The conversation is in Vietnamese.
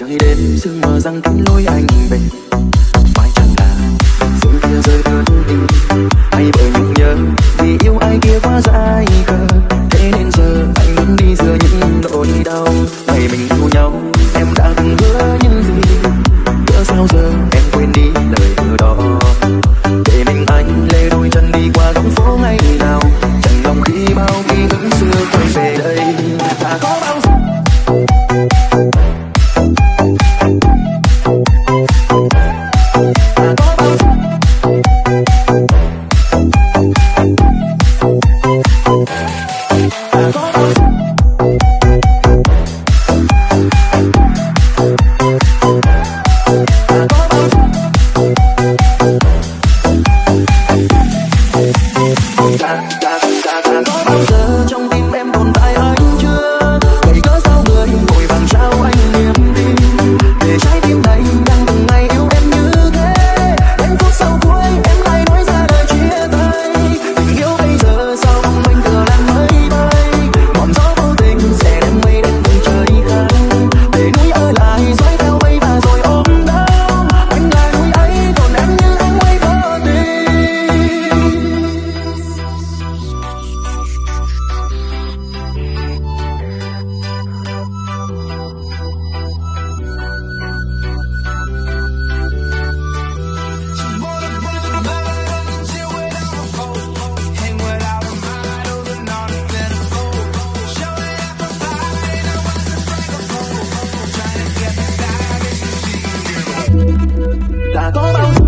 bầu trời đêm sương mờ răng tắm lối anh về. Mai chẳng là sương kia rơi thật tình hay bởi nhung nhớ, vì yêu ai kia quá dài cơ thế nên giờ anh muốn đi giữa những nỗi đau. Ngày mình yêu nhau I'm toma,